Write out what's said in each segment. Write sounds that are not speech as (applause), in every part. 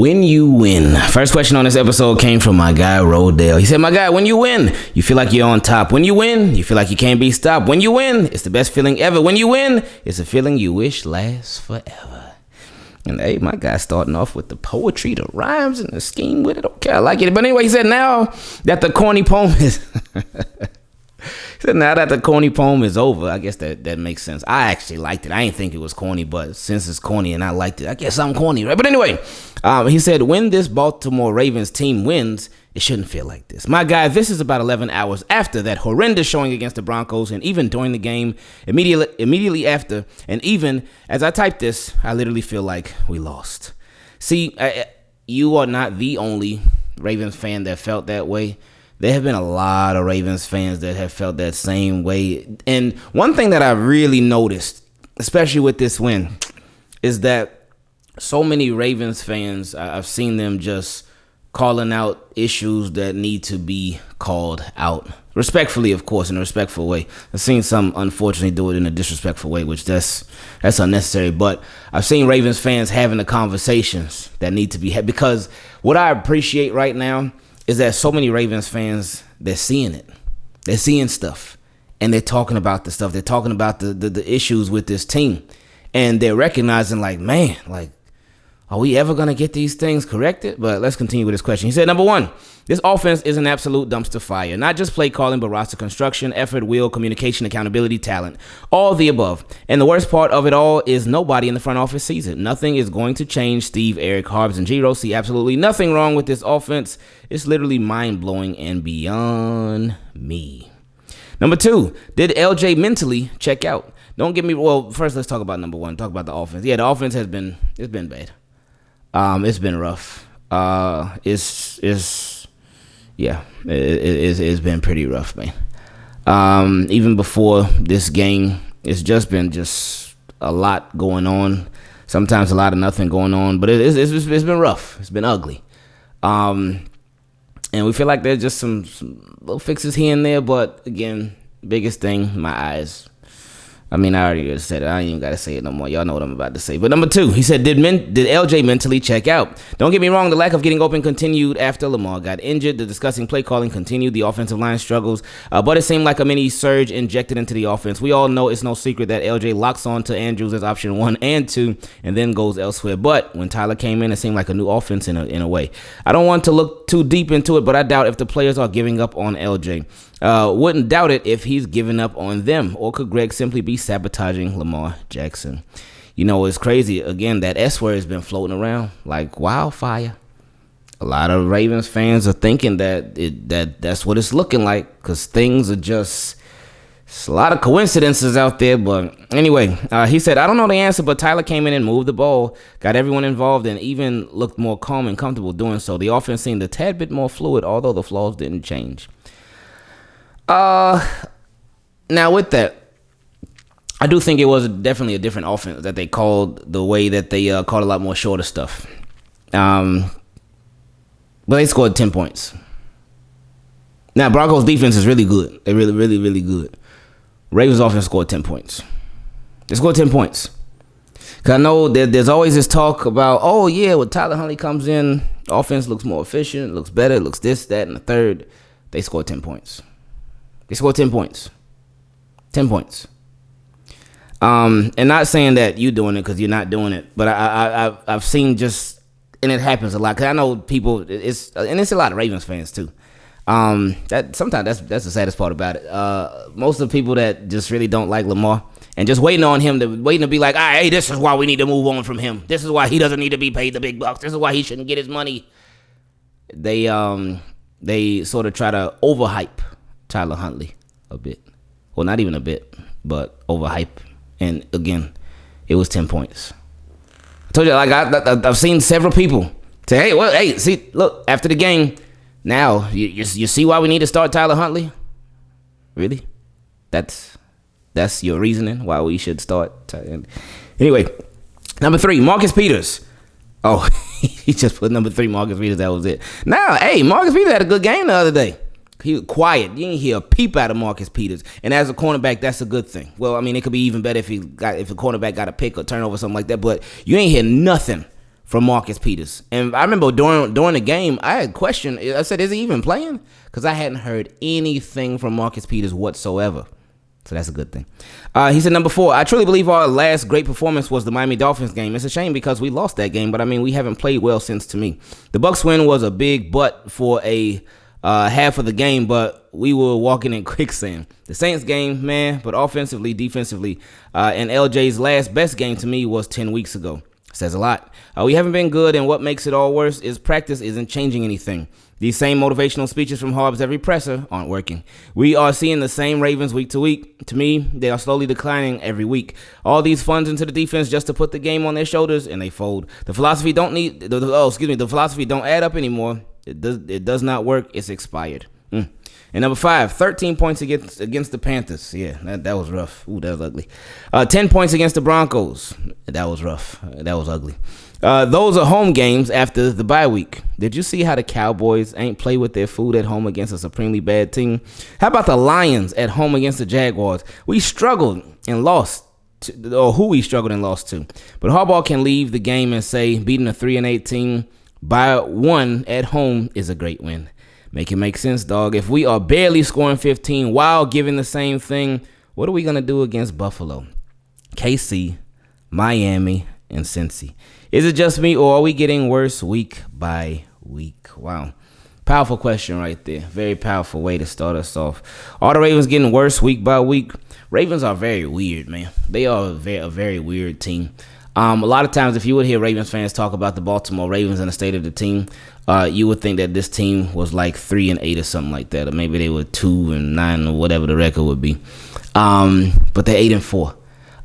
When you win. First question on this episode came from my guy Rodale. He said, My guy, when you win, you feel like you're on top. When you win, you feel like you can't be stopped. When you win, it's the best feeling ever. When you win, it's a feeling you wish lasts forever. And hey, my guy starting off with the poetry, the rhymes, and the scheme with it. Okay, I like it. But anyway, he said now that the corny poem is (laughs) Now that the corny poem is over, I guess that, that makes sense. I actually liked it. I didn't think it was corny, but since it's corny and I liked it, I guess I'm corny, right? But anyway, um, he said, when this Baltimore Ravens team wins, it shouldn't feel like this. My guy, this is about 11 hours after that horrendous showing against the Broncos, and even during the game, immediately, immediately after, and even as I type this, I literally feel like we lost. See, I, you are not the only Ravens fan that felt that way there have been a lot of Ravens fans that have felt that same way. And one thing that I really noticed, especially with this win, is that so many Ravens fans, I've seen them just calling out issues that need to be called out. Respectfully, of course, in a respectful way. I've seen some unfortunately do it in a disrespectful way, which that's that's unnecessary. But I've seen Ravens fans having the conversations that need to be had because what I appreciate right now is that so many Ravens fans they're seeing it, they're seeing stuff, and they're talking about the stuff. They're talking about the the, the issues with this team, and they're recognizing like, man, like are we ever going to get these things corrected? But let's continue with this question. He said, number one, this offense is an absolute dumpster fire. Not just play calling, but roster construction, effort, will, communication, accountability, talent. All the above. And the worst part of it all is nobody in the front office sees it. Nothing is going to change. Steve, Eric, Harbs, and Giro see absolutely nothing wrong with this offense. It's literally mind blowing and beyond me. Number two, did LJ mentally check out? Don't get me well. First, let's talk about number one. Talk about the offense. Yeah, the offense has been it's been bad. Um, it's been rough. Uh, it's it's yeah, it, it, it's been pretty rough, man. Um, even before this game, it's just been just a lot going on. Sometimes a lot of nothing going on, but it, it's, it's it's been rough. It's been ugly. Um, and we feel like there's just some, some little fixes here and there, but again, biggest thing, my eyes I mean, I already said it. I ain't even gotta say it no more. Y'all know what I'm about to say. But number two, he said, did men, did LJ mentally check out? Don't get me wrong. The lack of getting open continued after Lamar got injured. The disgusting play calling continued. The offensive line struggles, uh, but it seemed like a mini surge injected into the offense. We all know it's no secret that LJ locks on to Andrews as option one and two, and then goes elsewhere. But when Tyler came in, it seemed like a new offense in a in a way. I don't want to look too deep into it, but I doubt if the players are giving up on LJ. Uh, wouldn't doubt it if he's giving up on them, or could Greg simply be sabotaging Lamar Jackson? You know, it's crazy. Again, that S word has been floating around like wildfire. A lot of Ravens fans are thinking that it, that that's what it's looking like because things are just It's a lot of coincidences out there. But anyway, uh, he said, I don't know the answer, but Tyler came in and moved the ball, got everyone involved, and even looked more calm and comfortable doing so. The offense seemed a tad bit more fluid, although the flaws didn't change. Uh, now with that, I do think it was definitely a different offense that they called the way that they uh, called a lot more shorter stuff. Um, but they scored ten points. Now Broncos defense is really good. They're really, really, really good. Ravens offense scored ten points. They scored ten points. Cause I know that there's always this talk about, oh yeah, when Tyler Huntley comes in, offense looks more efficient, looks better, looks this, that, and the third. They scored ten points. They scored 10 points. 10 points. Um, and not saying that you doing it because you're not doing it, but I, I, I've seen just, and it happens a lot. Cause I know people, it's, and it's a lot of Ravens fans too. Um, that sometimes that's that's the saddest part about it. Uh, most of the people that just really don't like Lamar and just waiting on him to waiting to be like, ah, hey, this is why we need to move on from him. This is why he doesn't need to be paid the big bucks. This is why he shouldn't get his money. They um they sort of try to overhype Tyler Huntley a bit. Well, not even a bit, but overhype. And again, it was 10 points. I told you, like, I, have seen several people say, hey, well, hey, see, look, after the game, now you, you, you see why we need to start Tyler Huntley? Really? That's that's your reasoning why we should start. Anyway, number three, Marcus Peters. Oh, (laughs) he just put number three, Marcus Peters. That was it. Now, hey, Marcus Peters had a good game the other day. He was quiet. You didn't hear a peep out of Marcus Peters. And as a cornerback, that's a good thing. Well, I mean, it could be even better if he got if a cornerback got a pick or turnover or something like that. But you ain't hear nothing from Marcus Peters. And I remember during during the game, I had questioned. I said, "Is he even playing?" Because I hadn't heard anything from Marcus Peters whatsoever. So that's a good thing. Uh, he said number four. I truly believe our last great performance was the Miami Dolphins game. It's a shame because we lost that game, but I mean we haven't played well since. To me, the Bucs win was a big but for a uh, half of the game, but we were walking in (laughs) quicksand. The Saints game, man, but offensively, defensively, uh, and LJ's last best game to me was ten weeks ago. Says a lot. Uh, we haven't been good, and what makes it all worse is practice isn't changing anything. These same motivational speeches from Harb's every presser aren't working. We are seeing the same Ravens week to week. To me, they are slowly declining every week. All these funds into the defense just to put the game on their shoulders, and they fold. The philosophy don't need. The, oh, excuse me. The philosophy don't add up anymore. It does. It does not work. It's expired. Mm. And number five, 13 points against against the Panthers. Yeah, that, that was rough. Ooh, that was ugly. Uh, 10 points against the Broncos. That was rough. That was ugly. Uh, those are home games after the bye week. Did you see how the Cowboys ain't play with their food at home against a supremely bad team? How about the Lions at home against the Jaguars? We struggled and lost. To, or who we struggled and lost to. But Harbaugh can leave the game and say beating a 3 and 18 by one at home is a great win. Make it make sense, dog. If we are barely scoring 15 while giving the same thing, what are we going to do against Buffalo? KC, Miami, and Cincy. Is it just me or are we getting worse week by week? Wow. Powerful question right there. Very powerful way to start us off. Are the Ravens getting worse week by week? Ravens are very weird, man. They are a very, a very weird team. Um, a lot of times, if you would hear Ravens fans talk about the Baltimore Ravens and the state of the team, uh, you would think that this team was like three and eight or something like that, or maybe they were two and nine or whatever the record would be. Um, but they're eight and four.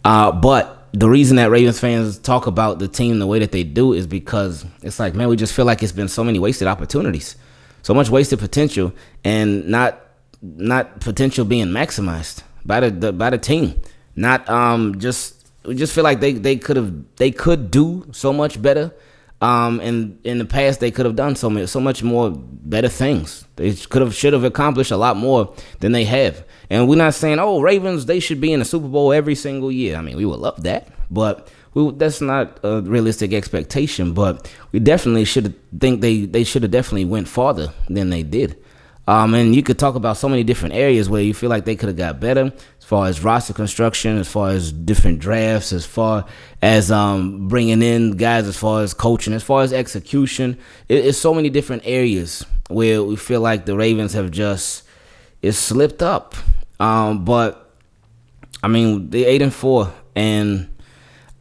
Uh, but the reason that Ravens fans talk about the team the way that they do is because it's like, man, we just feel like it's been so many wasted opportunities, so much wasted potential, and not not potential being maximized by the, the by the team. Not um just we just feel like they they could have they could do so much better um, and in the past, they could have done so much, so much more better things. They could have, should have accomplished a lot more than they have. And we're not saying, oh, Ravens, they should be in the Super Bowl every single year. I mean, we would love that, but we, that's not a realistic expectation. But we definitely should think they they should have definitely went farther than they did. Um, and you could talk about so many different areas where you feel like they could have got better as far as roster construction, as far as different drafts, as far as um, bringing in guys, as far as coaching, as far as execution. It, it's so many different areas where we feel like the Ravens have just it's slipped up. Um, but I mean, they eight and four, and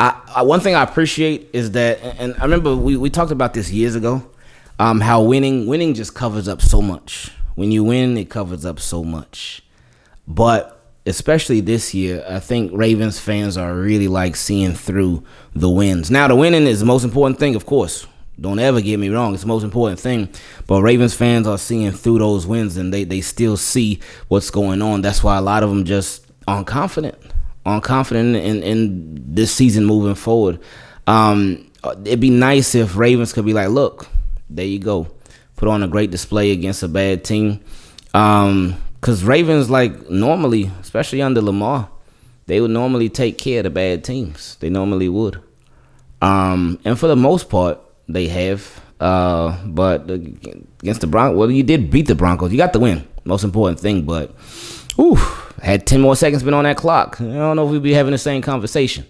I, I, one thing I appreciate is that, and I remember we, we talked about this years ago, um, how winning winning just covers up so much when you win, it covers up so much. But especially this year, I think Ravens fans are really like seeing through the wins. Now, the winning is the most important thing, of course. Don't ever get me wrong, it's the most important thing. But Ravens fans are seeing through those wins and they, they still see what's going on. That's why a lot of them just aren't confident, aren't confident in, in this season moving forward. Um, it'd be nice if Ravens could be like, look, there you go put on a great display against a bad team. Um, cause Ravens like normally, especially under Lamar, they would normally take care of the bad teams. They normally would. Um, and for the most part, they have. Uh, but against the Broncos, well, you did beat the Broncos. You got the win. Most important thing, but ooh, had ten more seconds been on that clock. I don't know if we'd be having the same conversation.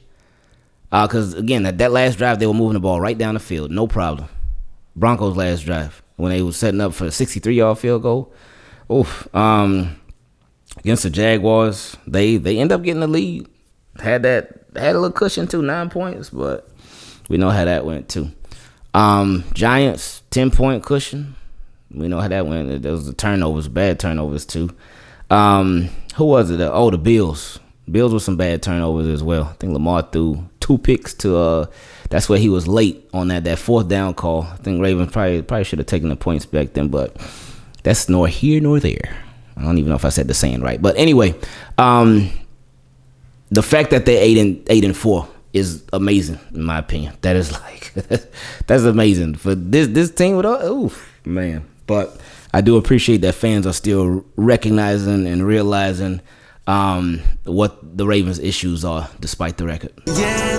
Uh, cause again, that, that last drive they were moving the ball right down the field, no problem. Broncos last drive when they were setting up for a 63 yard field goal. Oof. Um, against the Jaguars, they they end up getting the lead. Had that had a little cushion too, nine points, but we know how that went too. Um, Giants ten point cushion. We know how that went. There was the turnovers, bad turnovers too. Um, who was it? Oh, the Bills. Bills with some bad turnovers as well. I think Lamar threw two picks to uh that's where he was late on that that fourth down call. I think Ravens probably probably should have taken the points back then, but that's nor here nor there. I don't even know if I said the saying right, but anyway, um, the fact that they're eight and eight and four is amazing in my opinion. That is like (laughs) that's amazing for this this team with oh man. But I do appreciate that fans are still recognizing and realizing um, what the Ravens' issues are despite the record. Yeah,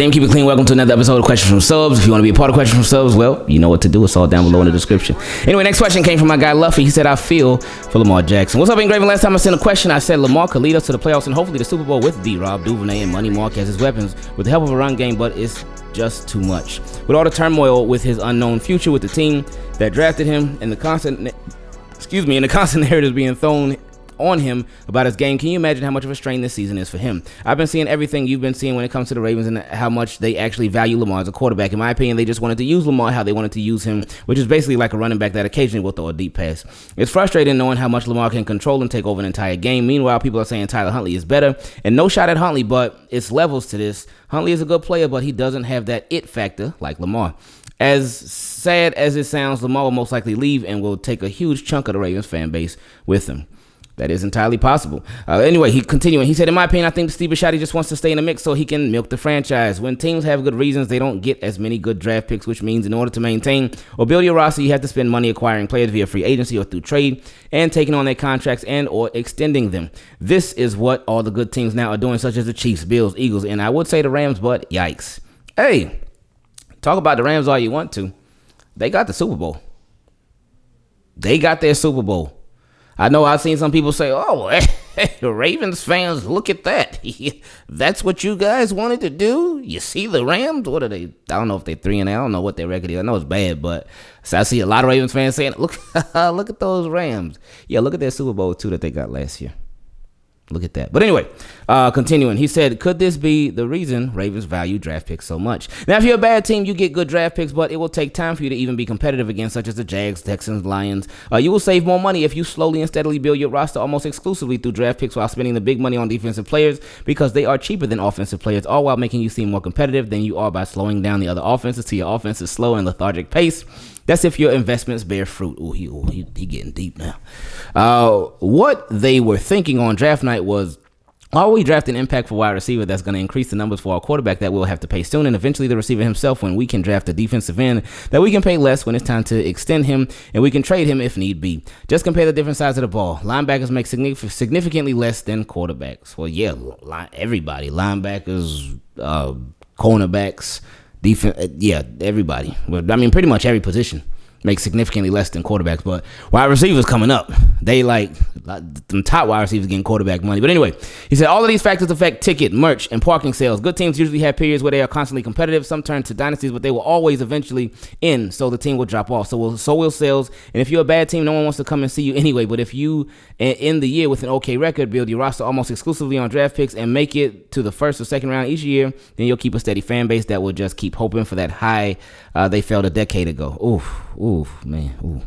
Damn, keep it clean. Welcome to another episode of Questions from Subs. If you want to be a part of Questions from Subs, well, you know what to do. It's all down below in the description. Anyway, next question came from my guy Luffy. He said, I feel for Lamar Jackson. What's up, Ingraven? Last time I sent a question, I said Lamar could lead us to the playoffs and hopefully the Super Bowl with D Rob, Duvernay, and Money Mark as his weapons with the help of a run game, but it's just too much. With all the turmoil with his unknown future with the team that drafted him and the constant excuse me, and the constant (laughs) narratives being thrown on him about his game. Can you imagine how much of a strain this season is for him? I've been seeing everything you've been seeing when it comes to the Ravens and how much they actually value Lamar as a quarterback. In my opinion, they just wanted to use Lamar how they wanted to use him, which is basically like a running back that occasionally will throw a deep pass. It's frustrating knowing how much Lamar can control and take over an entire game. Meanwhile, people are saying Tyler Huntley is better, and no shot at Huntley, but it's levels to this. Huntley is a good player, but he doesn't have that it factor like Lamar. As sad as it sounds, Lamar will most likely leave and will take a huge chunk of the Ravens fan base with him. That is entirely possible. Uh, anyway, he continuing. He said, "In my opinion, I think Steve Bisciotti just wants to stay in the mix so he can milk the franchise. When teams have good reasons, they don't get as many good draft picks, which means in order to maintain or build your roster, you have to spend money acquiring players via free agency or through trade, and taking on their contracts and or extending them. This is what all the good teams now are doing, such as the Chiefs, Bills, Eagles, and I would say the Rams. But yikes! Hey, talk about the Rams all you want to. They got the Super Bowl. They got their Super Bowl." I know I've seen some people say, "Oh, (laughs) hey, Ravens fans, look at that. (laughs) That's what you guys wanted to do. You see the Rams? What are they? I don't know if they're three and I don't know what their record is. I know it's bad, but so I see a lot of Ravens fans saying, (laughs) "Look, look at those Rams. Yeah, look at their Super Bowl two that they got last year." Look at that. But anyway, uh, continuing, he said, could this be the reason Ravens value draft picks so much? Now, if you're a bad team, you get good draft picks, but it will take time for you to even be competitive against, such as the Jags, Texans, Lions. Uh, you will save more money if you slowly and steadily build your roster almost exclusively through draft picks while spending the big money on defensive players because they are cheaper than offensive players, all while making you seem more competitive than you are by slowing down the other offenses to your offense's slow and lethargic pace. That's if your investments bear fruit. Oh, he, he, he getting deep now. Uh, what they were thinking on draft night was are we draft an impactful wide receiver that's going to increase the numbers for our quarterback that we'll have to pay soon, and eventually the receiver himself when we can draft a defensive end that we can pay less when it's time to extend him, and we can trade him if need be. Just compare the different sides of the ball. Linebackers make significantly less than quarterbacks. Well, yeah, everybody. Linebackers, uh, cornerbacks, defense. Uh, yeah, everybody. Well, I mean, pretty much every position make significantly less than quarterbacks. But wide receivers coming up, they like the top wide receivers getting quarterback money. But anyway, he said all of these factors affect ticket, merch, and parking sales. Good teams usually have periods where they are constantly competitive. Some turn to dynasties, but they will always eventually end, so the team will drop off. So will so will sales. And if you're a bad team, no one wants to come and see you anyway. But if you end the year with an okay record, build your roster almost exclusively on draft picks, and make it to the first or second round each year, then you'll keep a steady fan base that will just keep hoping for that high uh, they felt a decade ago. Oof, oof, man, ooh,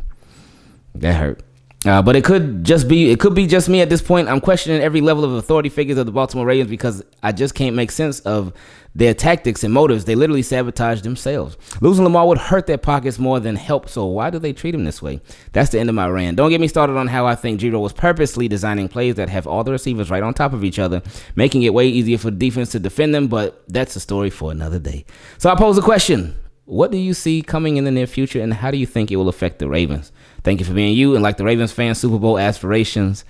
that hurt. Uh, but it could just be it could be just me at this point. I'm questioning every level of authority figures of the Baltimore Ravens because I just can't make sense of their tactics and motives. They literally sabotage themselves. Losing Lamar would hurt their pockets more than help. So why do they treat him this way? That's the end of my rant. Don't get me started on how I think Giro was purposely designing plays that have all the receivers right on top of each other, making it way easier for defense to defend them. But that's a story for another day. So I pose a question. What do you see coming in the near future, and how do you think it will affect the Ravens? Thank you for being you, and like the Ravens fan, Super Bowl aspirations.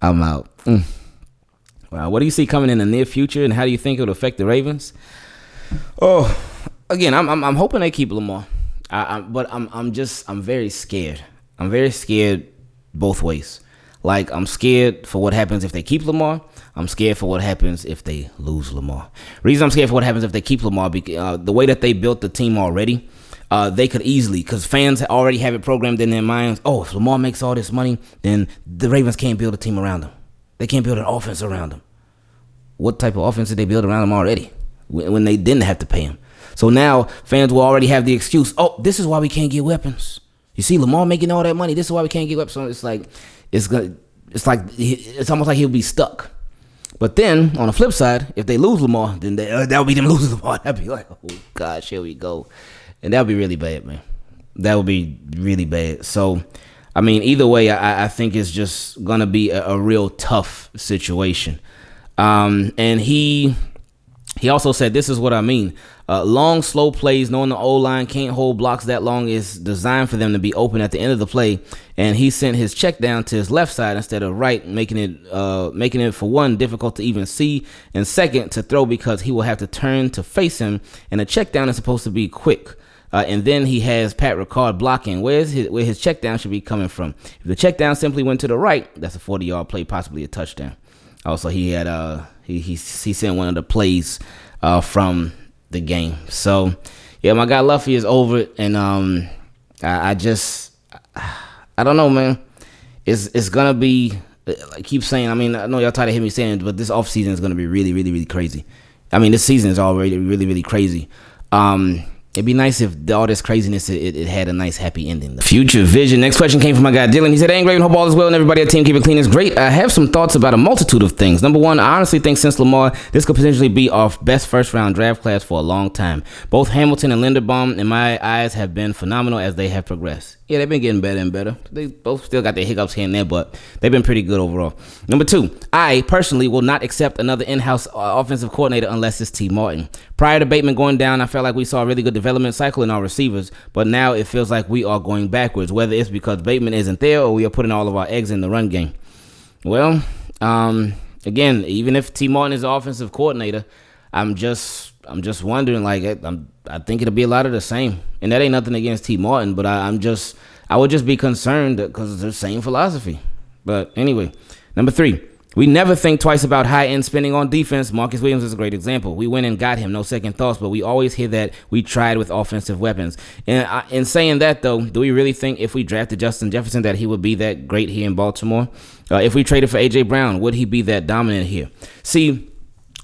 I'm out. Mm. Wow, what do you see coming in the near future, and how do you think it will affect the Ravens? Oh, again, I'm I'm, I'm hoping they keep Lamar, I, I, but I'm I'm just I'm very scared. I'm very scared both ways. Like I'm scared for what happens if they keep Lamar. I'm scared for what happens if they lose Lamar. Reason I'm scared for what happens if they keep Lamar because uh, the way that they built the team already, uh, they could easily because fans already have it programmed in their minds. Oh, if Lamar makes all this money, then the Ravens can't build a team around him. They can't build an offense around him. What type of offense did they build around him already when they didn't have to pay him? So now fans will already have the excuse. Oh, this is why we can't get weapons. You see Lamar making all that money. This is why we can't get weapons. So it's like it's gonna. It's like it's almost like he'll be stuck. But then on the flip side, if they lose Lamar, then they, uh, that would be them (laughs) losing Lamar. That'd be like, oh gosh, here we go, and that would be really bad, man. That would be really bad. So, I mean, either way, I, I think it's just gonna be a, a real tough situation. Um, and he He also said, This is what I mean. Uh, long, slow plays, knowing the O line can't hold blocks that long, is designed for them to be open at the end of the play. And he sent his check down to his left side instead of right, making it, uh, making it for one, difficult to even see, and second, to throw because he will have to turn to face him. And the check down is supposed to be quick. Uh, and then he has Pat Ricard blocking. Where's his, where his check down should be coming from? If the check down simply went to the right, that's a 40 yard play, possibly a touchdown. Also, he had uh he he, he sent one of the plays uh from the game. So yeah, my guy Luffy is over it, and um I, I just I don't know, man. It's it's gonna be I keep saying. I mean, I know y'all tired of hearing me saying but this off season is gonna be really, really, really crazy. I mean, this season is already really, really crazy. Um, It'd be nice if all this craziness it, it, had a nice happy ending. The future vision. Next question came from my guy Dylan. He said, "Hey, Raven, hope all is well and everybody at Team Keep It Clean is great. I have some thoughts about a multitude of things. Number one, I honestly think since Lamar, this could potentially be our best first round draft class for a long time. Both Hamilton and Linderbaum, in my eyes, have been phenomenal as they have progressed. Yeah, they've been getting better and better. They both still got their hiccups here and there, but they've been pretty good overall. Number two, I personally will not accept another in-house uh, offensive coordinator unless it's Tee Martin. Prior to Bateman going down, I felt like we saw a really good development cycle in our receivers, but now it feels like we are going backwards. Whether it's because Bateman isn't there or we are putting all of our eggs in the run game. Well, um, again, even if Tee Martin is the offensive coordinator, I'm just I'm just wondering. Like I'm I think it'll be a lot of the same. And that ain't nothing against Tee Martin, but I, am just I would just be concerned because it's the same philosophy. But anyway, number three. We never think twice about high end spending on defense. Marcus Williams is a great example. We went and got him, no second thoughts, but we always hear that we tried with offensive weapons. And I, in saying that, though, do we really think if we drafted Justin Jefferson that he would be that great here in Baltimore? Uh, if we traded for A.J. Brown, would he be that dominant here? See,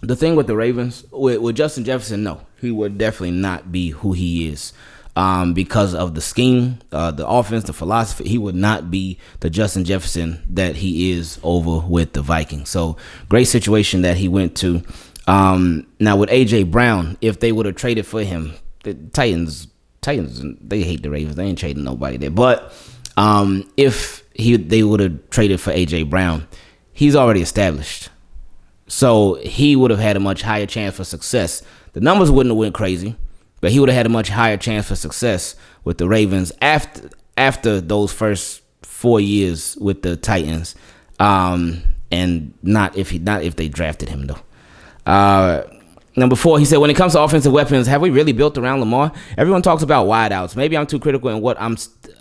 the thing with the Ravens, with, with Justin Jefferson, no, he would definitely not be who he is. Um, because of the scheme, uh, the offense, the philosophy, he would not be the Justin Jefferson that he is over with the Vikings. So great situation that he went to. Um, now with AJ Brown, if they would have traded for him, the Titans, Titans, they hate the Ravens. They ain't trading nobody there. But um, if he they would have traded for AJ Brown, he's already established. So he would have had a much higher chance for success. The numbers wouldn't have went crazy, but he would have had a much higher chance for success with the Ravens after after those first four years with the Titans, um, and not if he not if they drafted him though. Uh, number four, he said, when it comes to offensive weapons, have we really built around Lamar? Everyone talks about wideouts. Maybe I'm too critical in what I'm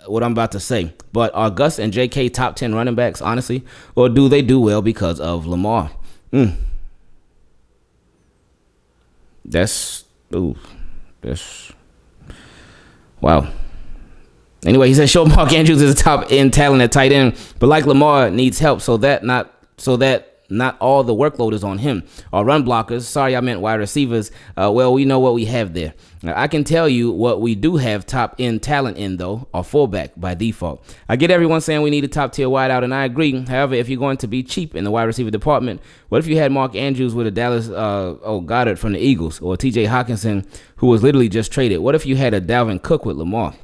what I'm about to say, but are Gus and J.K. top ten running backs, honestly, or do they do well because of Lamar? Mm. That's ooh, that's wow. Anyway, he said, "Show Mark Andrews is a top end talent at tight end, but like Lamar needs help, so that not so that not all the workload is on him. Our run blockers, sorry, I meant wide receivers. Uh, well, we know what we have there. Now, I can tell you what we do have top end talent in, though, our fullback by default. I get everyone saying we need a top tier wideout, and I agree. However, if you're going to be cheap in the wide receiver department, what if you had Mark Andrews with a Dallas, uh, oh, Goedert from the Eagles, or TJ Hockenson, who was literally just traded? What if you had a Dalvin Cook with Lamar?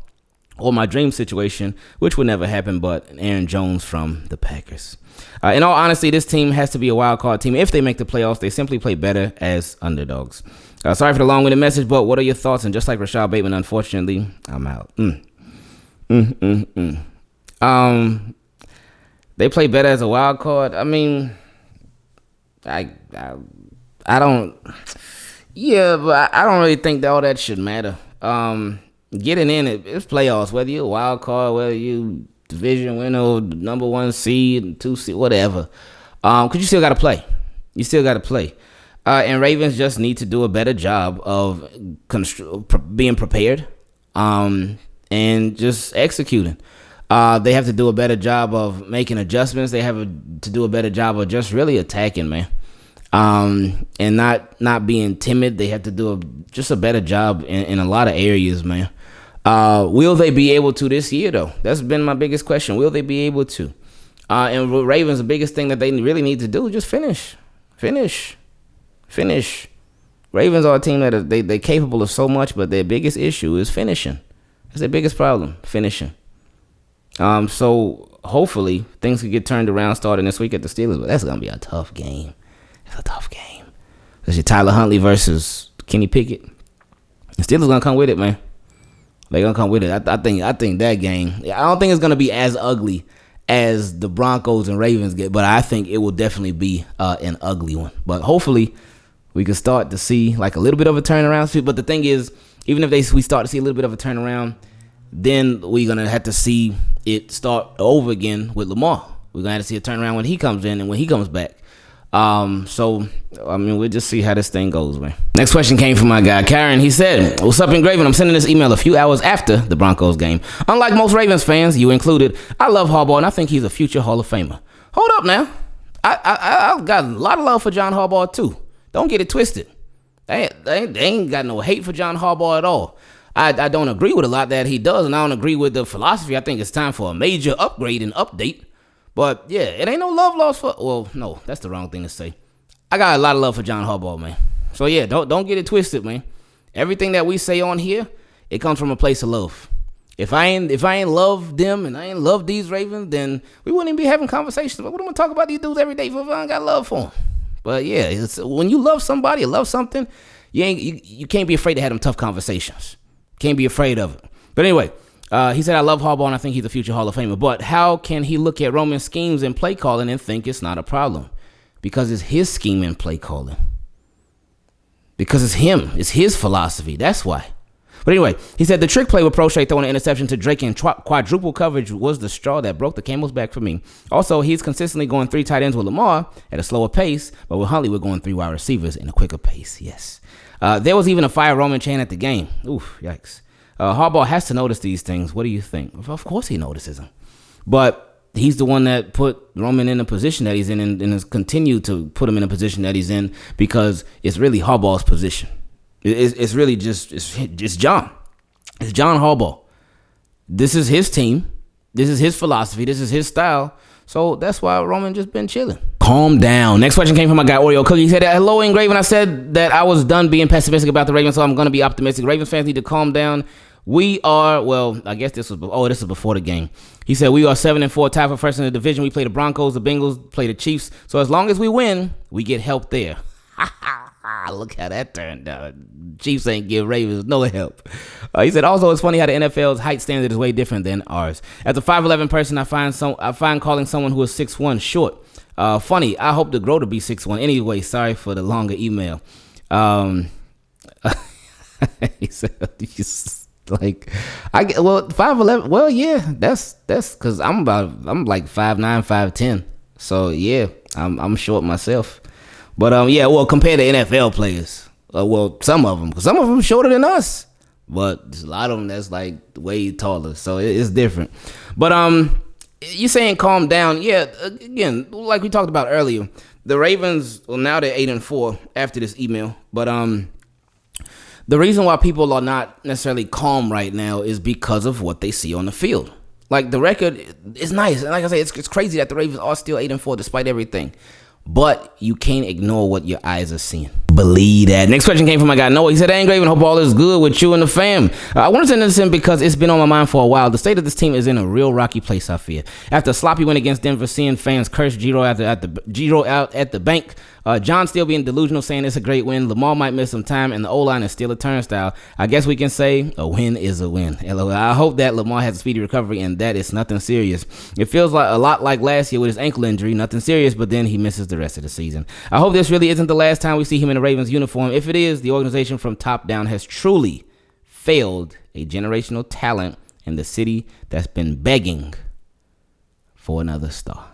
Or my dream situation, which would never happen, but Aaron Jones from the Packers. Uh, in all honesty, this team has to be a wild card team. If they make the playoffs, they simply play better as underdogs. Uh, sorry for the long-winded message, but what are your thoughts? And just like Rashad Bateman, unfortunately, I'm out. Mm. Mm, mm, mm. Um, they play better as a wild card. I mean, I, I, I don't. Yeah, but I don't really think that all that should matter. Um, getting in it, it's playoffs. Whether you're a wild card, whether you division winner, number one seed, two seed, whatever. Um, cause you still got to play. You still got to play. Uh, and Ravens just need to do a better job of constr- being prepared, um, and just executing. Uh, they have to do a better job of making adjustments. They have a, to do a better job of just really attacking, man. Um, and not not being timid. They have to do a, just a better job in, in a lot of areas, man. Uh, will they be able to this year, though? That's been my biggest question. Will they be able to? Uh, and Ravens, the biggest thing that they really need to do just finish, finish, finish. Ravens are a team that are, they they're capable of so much, but their biggest issue is finishing. That's their biggest problem, finishing. Um, so hopefully things could get turned around starting this week at the Steelers, but that's gonna be a tough game. It's a tough game. Your Tyler Huntley versus Kenny Pickett. The Steelers gonna come with it, man. They gonna come with it. I, I think. I think that game. I don't think it's gonna be as ugly as the Broncos and Ravens get, but I think it will definitely be uh, an ugly one. But hopefully, we can start to see like a little bit of a turnaround. But the thing is, even if they we start to see a little bit of a turnaround, then we're gonna have to see it start over again with Lamar. We're gonna have to see a turnaround when he comes in and when he comes back. Um, so I mean, we'll just see how this thing goes, man. Next question came from my guy Karen. He said, "What's up, Ingraven? I'm sending this email a few hours after the Broncos game. Unlike most Ravens fans, you included, I love Harbaugh and I think he's a future Hall of Famer. Hold up now, I I, I got a lot of love for John Harbaugh too. Don't get it twisted. They ain't, they they ain't got no hate for John Harbaugh at all. I, I don't agree with a lot that he does, and I don't agree with the philosophy. I think it's time for a major upgrade and update. But yeah, it ain't no love lost for. Well, no, that's the wrong thing to say. I got a lot of love for John Harbaugh, man. So yeah, don't don't get it twisted, man. Everything that we say on here, it comes from a place of love. If I ain't if I ain't love them and I ain't love these Ravens, then we wouldn't even be having conversations. But what am I talk about these dudes every day if I got love for them? But yeah, when you love somebody or love something, you ain't you, you can't be afraid to have them tough conversations. Can't be afraid of it. But anyway, uh, he said, I love Harbaugh and I think he's a future Hall of Famer. But how can he look at Roman schemes and play calling and think it's not a problem? Because it's his scheme and play calling. Because it's him. It's his philosophy. That's why. But anyway, he said the trick play with Proche throwing an interception to Drake in quadruple coverage was the straw that broke the camel's back for me. Also, he's consistently going three tight ends with Lamar at a slower pace, but with Huntley, we're going three wide receivers in a quicker pace. Yes. Uh, there was even a fire Roman chant at the game. Oof, yikes. Uh, Harbaugh has to notice these things. What do you think? Of course he notices them. But he's the one that put Roman in the position that he's in and, and has continued to put him in a position that he's in because it's really Harbaugh's position. It's, it's really just it's, it's John. It's John Harbaugh. This is his team. This is his philosophy. This is his style. So that's why Roman just been chilling. Calm down. Next question came from my guy Oreo Cookie. He said, "Hello, Ingraven. I said that I was done being pessimistic about the Ravens, so I'm going to be optimistic. Ravens fans need to calm down. We are well. I guess this was oh, this is before the game. He said we are seven and four, tied for first in the division. We play the Broncos, the Bengals, play the Chiefs. So as long as we win, we get help there. (laughs) Look how that turned out. Chiefs ain't give Ravens no help. Uh, he said also it's funny how the NFL's height standard is way different than ours. As a 5'11 person, I find some I find calling someone who is 6'1 short. Uh, funny. I hope to grow to be 6'1. Anyway, sorry for the longer email. Um, (laughs) he said (laughs) like I get well 5'11. Well, yeah, that's that's because I'm about I'm like 5'9, 5'10. So yeah, I'm I'm short myself. But um, yeah, well, compared to NFL players, uh, well, some of them, because some of them shorter than us, but there's a lot of them that's like way taller, so it, it's different. But um, you saying calm down? Yeah, again, like we talked about earlier, the Ravens. Well, now they're eight and four after this email, but um. The reason why people are not necessarily calm right now is because of what they see on the field. Like the record is nice, and like I say, it's, it's crazy that the Ravens are still eight and four despite everything but you can't ignore what your eyes are seeing. Believe that. Next question came from my guy Noah. He said, "I ain't Graven, hope all is good with you and the fam. Uh, I wanted to send this in because it's been on my mind for a while. The state of this team is in a real rocky place, I fear. After sloppy win against Denver, seeing fans curse Giro at the, at the Giro out at the bank, uh, John still being delusional, saying it's a great win. Lamar might miss some time, and the O line is still a turnstile. I guess we can say a win is a win. I hope that Lamar has a speedy recovery and that it's nothing serious. It feels like a lot like last year with his ankle injury, nothing serious, but then he misses the rest of the season. I hope this really isn't the last time we see him in a Ravens uniform. If it is, the organization from top down has truly failed a generational talent in the city that's been begging for another star.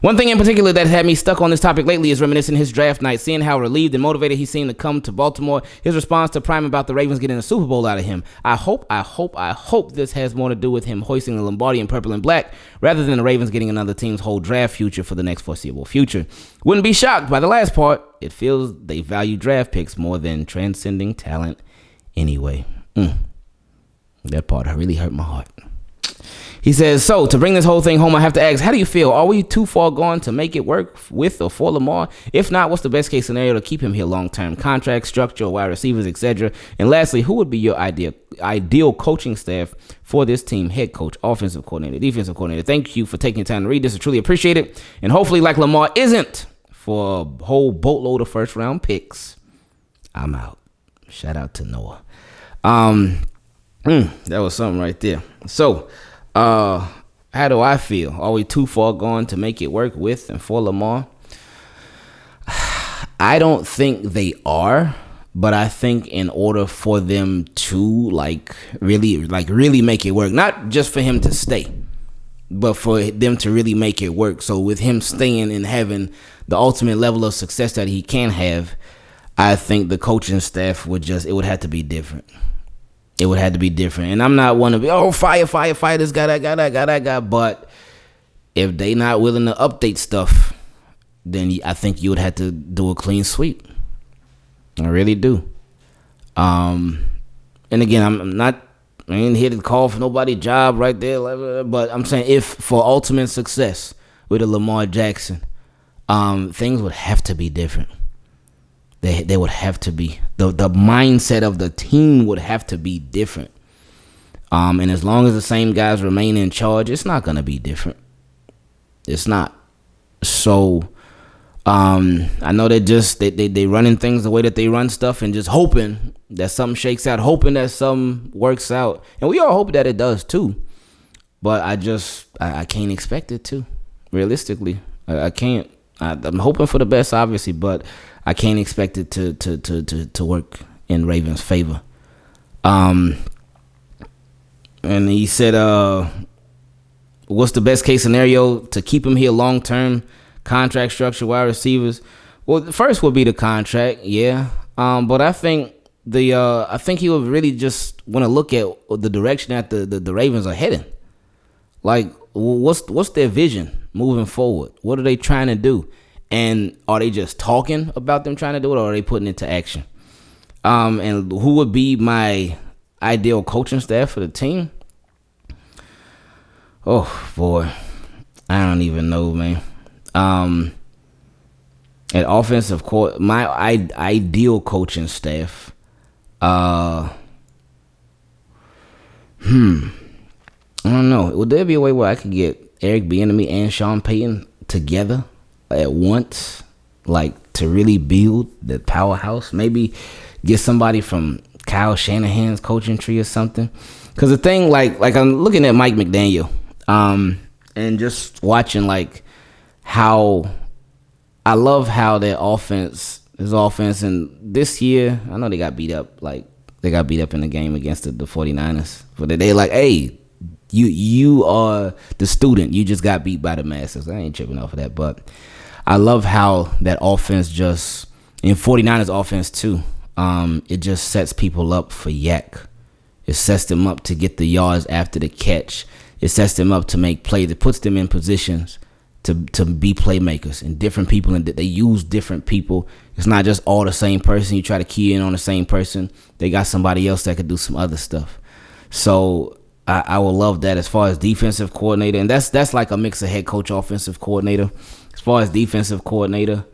One thing in particular that had me stuck on this topic lately is reminiscing his draft night, seeing how relieved and motivated he seemed to come to Baltimore. His response to Prime about the Ravens getting a Super Bowl out of him. I hope, I hope, I hope this has more to do with him hoisting the Lombardi in purple and black rather than the Ravens getting another team's whole draft future for the next foreseeable future. Wouldn't be shocked by the last part. It feels they value draft picks more than transcending talent anyway. Mm. That part really hurt my heart. He says, So to bring this whole thing home, I have to ask, how do you feel? Are we too far gone to make it work with or for Lamar? If not, what's the best case scenario to keep him here long term? Contract, structure, wide receivers, etc. And lastly, who would be your ideal ideal coaching staff for this team? Head coach, offensive coordinator, defensive coordinator. Thank you for taking the time to read this. I truly appreciate it. And hopefully, like Lamar isn't for a whole boatload of first round picks. I'm out. Shout out to Noah. Um, mm, that was something right there. So, uh, how do I feel? Are we too far gone to make it work with and for Lamar? (sighs) I don't think they are, but I think in order for them to like really like really make it work, not just for him to stay, but for them to really make it work. So with him staying and having the ultimate level of success that he can have, I think the coaching staff would just it would have to be different. It would have to be different. And I'm not one be oh fire, fire, fire this guy, that guy, that guy, that. But if they not willing to update stuff, then I think you would have to do a clean sweep. I really do. Um, and again, I'm not I ain't here to call for nobody job right there, but I'm saying if for ultimate success with a Lamar Jackson, um, things would have to be different. They they would have to be the the mindset of the team would have to be different. Um, and as long as the same guys remain in charge, it's not gonna be different. It's not. So um, I know they're just they, they they running things the way that they run stuff and just hoping that something shakes out, hoping that something works out, and we all hope that it does too. But I just I, I can't expect it to. Realistically, I, I can't. I, am hoping for the best, obviously, but I can't expect it to to to to, to work in Ravens' favor. Um, and he said, uh, "What's the best case scenario to keep him here long term?" contract structure, wide receivers. Well, the first would be the contract, yeah. Um, but I think the uh, I think he would really just want to look at the direction that the, the, the Ravens are heading. Like, what's what's their vision moving forward? What are they trying to do? And are they just talking about them trying to do it, or are they putting it to action? Um, and who would be my ideal coaching staff for the team? Oh boy, I don't even know, man. Um, at offensive court, my I, ideal coaching staff. Uh, hmm. I don't know. Would there be a way where I could get Eric Bieniemy and Sean Payton together at once, like to really build the powerhouse? Maybe get somebody from Kyle Shanahan's coaching tree or something. Because the thing, like, like I'm looking at Mike McDaniel, um, and just watching like how I love how their offense, his offense, and this year, I know they got beat up, like they got beat up in the game against the, the 49ers. But they like, hey, you you are the student. You just got beat by the masses. I ain't tripping off of that. But I love how that offense just in 49ers offense too. Um, it just sets people up for YAC. It sets them up to get the yards after the catch. It sets them up to make plays. It puts them in positions to to be playmakers and different people and they use different people. It's not just all the same person. You try to key in on the same person. They got somebody else that could do some other stuff. So I, I would love that as far as defensive coordinator, and that's that's like a mix of head coach, offensive coordinator. As far as defensive coordinator,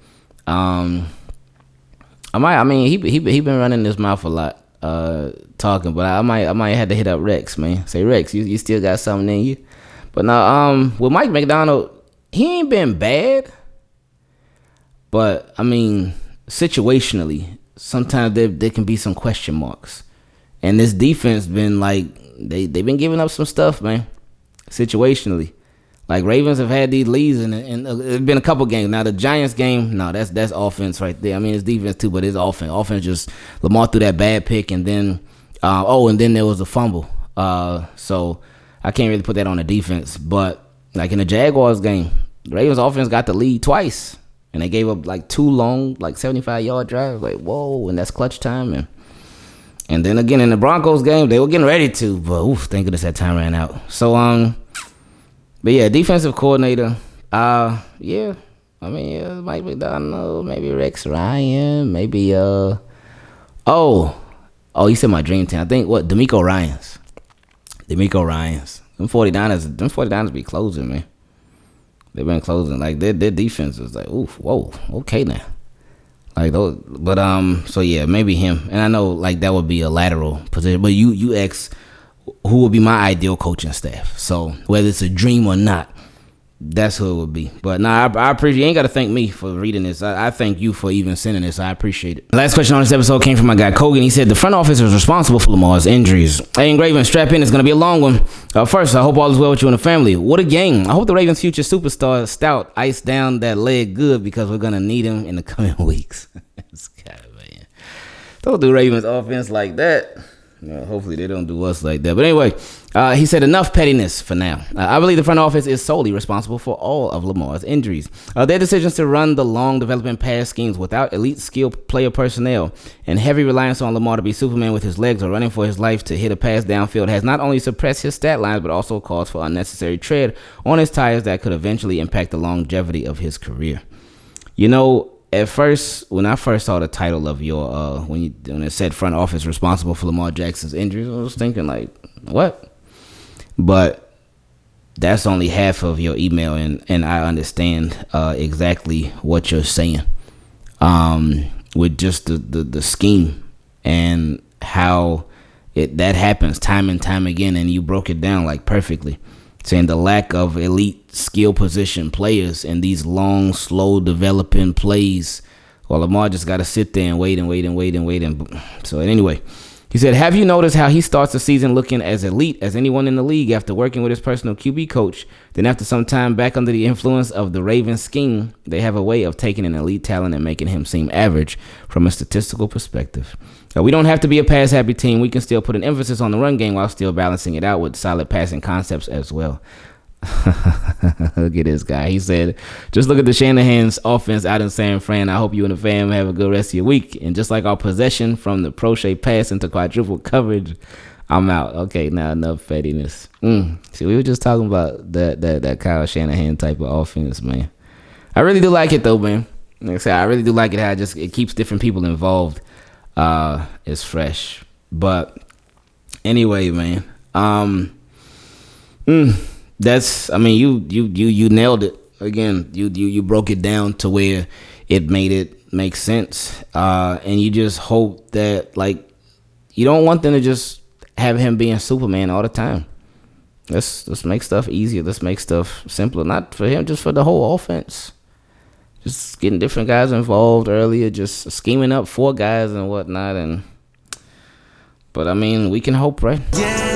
um, I might. I mean, he he he been running his mouth a lot, uh, talking, but I might I might have to hit up Rex, man. Say Rex, you you still got something in you. But now, um, with Mike Macdonald, he ain't been bad. But I mean, situationally, sometimes there there can be some question marks. And this defense been like they they've been giving up some stuff, man. Situationally. Like Ravens have had these leads, and, and it's been a couple games. Now the Giants game, no, that's that's offense right there. I mean, it's defense too, but it's offense. Offense just Lamar threw that bad pick, and then uh, oh, and then there was a fumble. Uh, so I can't really put that on the defense, but like in the Jaguars game, Ravens offense got the lead twice. And they gave up like two long, like 75 yard drives. Like, whoa, and that's clutch time. And and then again in the Broncos game, they were getting ready to, but oof, thank goodness that time ran out. So um but yeah, defensive coordinator. Uh yeah. I mean, yeah, Mike Macdonald, maybe Rex Ryan, maybe uh oh. Oh, you said my dream team. I think what DeMeco Ryans. DeMeco Ryans. Them 49ers, them 49ers be closing, man. They've been closing. Like their their defense is like, oof, whoa, okay now. Like those, but um, so yeah, maybe him. And I know like that would be a lateral position. But you you ex, who would be my ideal coaching staff? So whether it's a dream or not, that's who it would be. But nah, I, I appreciate. You ain't got to thank me for reading this. I, I, thank you for even sending this. I appreciate it. Last question on this episode came from my guy Kogan. He said the front office is responsible for Lamar's injuries. Hey, Ingraven, strap in. It's gonna be a long one. Uh, first, I hope all is well with you and the family. What a game! I hope the Ravens' future superstar Stout iced down that leg good because we're gonna need him in the coming (laughs) weeks. (laughs) guy, man. Don't do Ravens offense like that. Hopefully they don't do us like that. But anyway, uh, he said enough pettiness for now. Uh, I believe the front office is solely responsible for all of Lamar's injuries. Uh, their decisions to run the long development pass schemes without elite skill player personnel and heavy reliance on Lamar to be Superman with his legs or running for his life to hit a pass downfield has not only suppressed his stat lines but also caused for unnecessary tread on his tires that could eventually impact the longevity of his career. You know, at first, when I first saw the title of your uh, when you when it said front office responsible for Lamar Jackson's injuries, I was thinking like, what? But that's only half of your email, and and I understand uh, exactly what you're saying. Um, with just the, the the scheme and how it that happens time and time again, and you broke it down like perfectly saying the lack of elite skill position players and these long, slow developing plays. Well, Lamar just got to sit there and wait and wait and wait and wait. And so, anyway, he said, Have you noticed how he starts the season looking as elite as anyone in the league after working with his personal QB coach? Then, after some time back under the influence of the Ravens scheme, they have a way of taking an elite talent and making him seem average from a statistical perspective. Now, we don't have to be a pass happy team. We can still put an emphasis on the run game while still balancing it out with solid passing concepts as well. (laughs) look at this guy. He said, just look at the Shanahan's offense out in San Fran. I hope you and the fam have a good rest of your week. And just like our possession from the Proche pass into quadruple coverage, I'm out. Okay, now enough pettiness. Mm. See, we were just talking about that that that Kyle Shanahan type of offense, man. I really do like it though, man. Like I said, I really do like it how it just it keeps different people involved. Uh, it's fresh. But anyway, man. Um. Mm, that's I mean you you you you nailed it again. You you you broke it down to where it made it make sense. Uh, and you just hope that like you don't want them to just have him being Superman all the time. Let's let's make stuff easier. Let's make stuff simpler. Not for him, just for the whole offense. Just getting different guys involved earlier, just scheming up four guys and whatnot, and but I mean, we can hope, right? Yeah,